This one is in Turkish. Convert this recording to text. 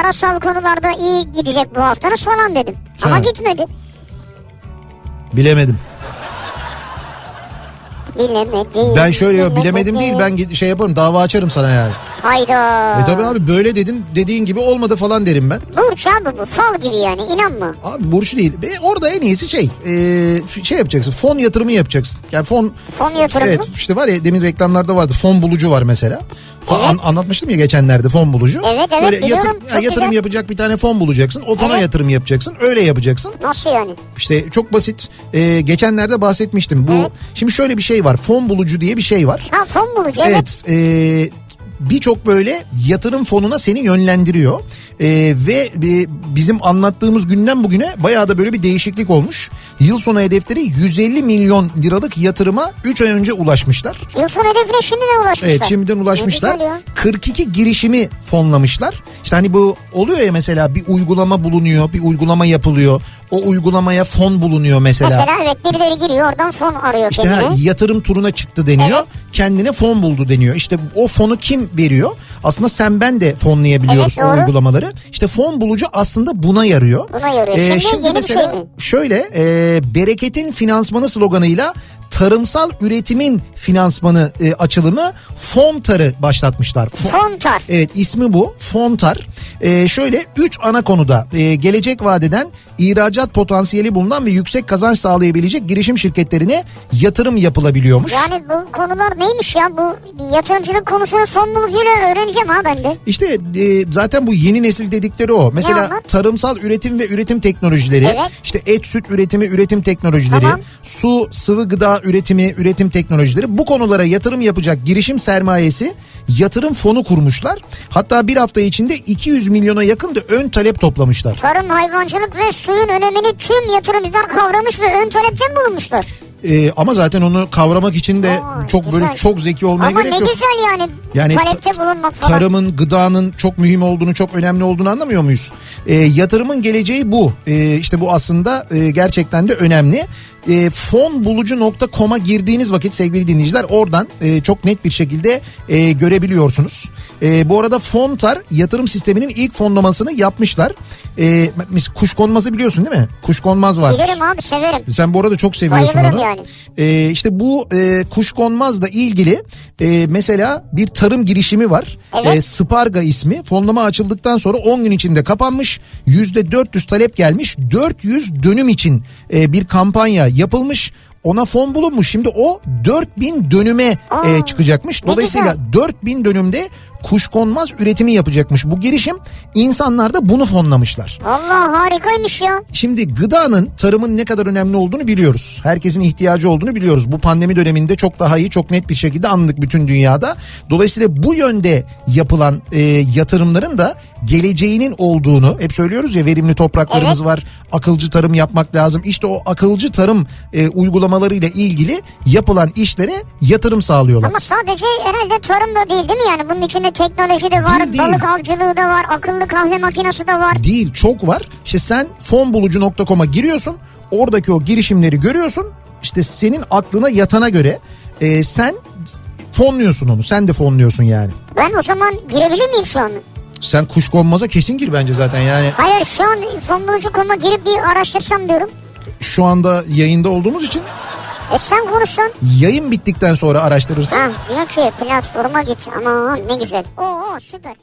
parasal konularda iyi gidecek bu haftanız falan dedim. Ama Ha. gitmedi. Bilemedim. Bilemedim. Ben şöyle bilemedim değil ben şey yaparım dava açarım sana yani. Hayda. E tabi abi böyle dedin dediğin gibi olmadı falan derim ben. Burç abi bu fal gibi yani inanma. Abi burç değil. E, orada en iyisi şey e, şey yapacaksın fon yatırımı yapacaksın. Yani fon Fon yatırımı Evet işte var ya demin reklamlarda vardı fon bulucu var mesela. Evet. an- anlatmıştım ya geçenlerde fon bulucu. Evet, evet, Böyle biliyorum. yatırım, Çok ya, yatırım güzel. yapacak bir tane fon bulacaksın. O fona Evet. yatırım yapacaksın. Öyle yapacaksın. Nasıl yani? İşte çok basit. E, geçenlerde bahsetmiştim. Bu Evet. şimdi şöyle bir şey var. Fon bulucu diye bir şey var. Ha fon bulucu evet. Evet, e, birçok böyle yatırım fonuna seni yönlendiriyor. E, ve e, bizim anlattığımız günden bugüne bayağı da böyle bir değişiklik olmuş. Yıl sonu hedefleri 150 milyon liralık yatırıma 3 ay önce ulaşmışlar. Yıl sonu hedefine şimdiden ulaşmışlar. Evet şimdiden ulaşmışlar. Ne güzel ya. 42 girişimi fonlamışlar. İşte hani bu oluyor ya mesela bir uygulama bulunuyor, bir uygulama yapılıyor. O uygulamaya fon bulunuyor mesela. Mesela evet birileri giriyor oradan fon arıyor İşte kendine. ha, yatırım turuna çıktı deniyor. Evet. Kendine fon buldu deniyor. İşte o fonu kim veriyor? Aslında sen ben de fonlayabiliyoruz Evet, o uygulamaları. İşte fon bulucu aslında buna yarıyor. Buna yarıyor. Şimdi yeni bir şey mi? şöyle e, bereketin finansmanı sloganıyla tarımsal üretimin finansmanı e, açılımı Fontar'ı başlatmışlar. Fon- Fontar. Evet ismi bu Fontar. Ee, şöyle 3 ana konuda e, gelecek vadeden ihracat potansiyeli bulunan ve yüksek kazanç sağlayabilecek girişim şirketlerine yatırım yapılabiliyormuş. Yani bu konular neymiş ya? Bu yatırımcılık konusunu son bulucuyla öğreneceğim ha ben de. İşte e, zaten bu yeni nesil dedikleri o. Mesela tarımsal üretim ve üretim teknolojileri, Evet. işte et süt üretimi, üretim teknolojileri, Tamam. su sıvı gıda üretimi, üretim teknolojileri bu konulara yatırım yapacak girişim sermayesi yatırım fonu kurmuşlar. Hatta bir hafta içinde 200 milyona yakın da ön talep toplamışlar. Tarım, hayvancılık ve suyun önemini tüm yatırımcılar kavramış ve ön talepten bulunmuşlar. Ee, ama zaten onu kavramak için de Aa, çok böyle güzel. çok zeki olmaya Ama gerek ne yok. güzel yani, Yani talepte bulunmak falan. tarımın, gıdanın çok mühim olduğunu, çok önemli olduğunu anlamıyor muyuz? Ee, yatırımın geleceği bu. Ee, işte bu aslında e, gerçekten de önemli. E, fonbulucu.com'a girdiğiniz vakit sevgili dinleyiciler oradan e, çok net bir şekilde e, görebiliyorsunuz. E, bu arada Fontar yatırım sisteminin ilk fonlamasını yapmışlar. E, mis- kuşkonmazı biliyorsun değil mi? Kuşkonmaz var. Bilirim abi severim. Sen bu arada çok seviyorsun Bayılırım onu. yani. Ee, işte bu e, kuşkonmazla ilgili e, mesela bir tarım girişimi var. Evet. E, Sparga ismi. Fonlama açıldıktan sonra 10 gün içinde kapanmış. %400 talep gelmiş. 400 dönüm için e, bir kampanya yapılmış. Ona fon bulunmuş. Şimdi o 4000 dönüme Aa, e, çıkacakmış. Dolayısıyla güzel. 4000 dönümde kuşkonmaz üretimi yapacakmış. Bu girişim insanlar da bunu fonlamışlar. Allah harikaymış ya. Şimdi gıdanın, tarımın ne kadar önemli olduğunu biliyoruz. Herkesin ihtiyacı olduğunu biliyoruz. Bu pandemi döneminde çok daha iyi, çok net bir şekilde anladık bütün dünyada. Dolayısıyla bu yönde yapılan e, yatırımların da geleceğinin olduğunu hep söylüyoruz ya verimli topraklarımız Evet. var. Akılcı tarım yapmak lazım. İşte o akılcı tarım e, uygulamalarıyla ilgili yapılan işlere yatırım sağlıyorlar. Ama sadece herhalde tarım da değil değil mi yani? Bunun içinde teknoloji de var, Değil, değil. balık avcılığı da var, akıllı kahve makinesi de var. Değil çok var. İşte sen fonbulucu.com'a giriyorsun. Oradaki o girişimleri görüyorsun. İşte senin aklına yatana göre e, sen fonluyorsun onu. Sen de fonluyorsun yani. Ben o zaman girebilir miyim şu an? Sen kuşkonmaza kesin gir bence zaten yani. Hayır şu an fonbulucu.com'a girip bir araştırsam diyorum. Şu anda yayında olduğumuz için E sen konuşsan. yayın bittikten sonra araştırırsan Ha diyor ki platforma git. Ama ne güzel. Oo süper.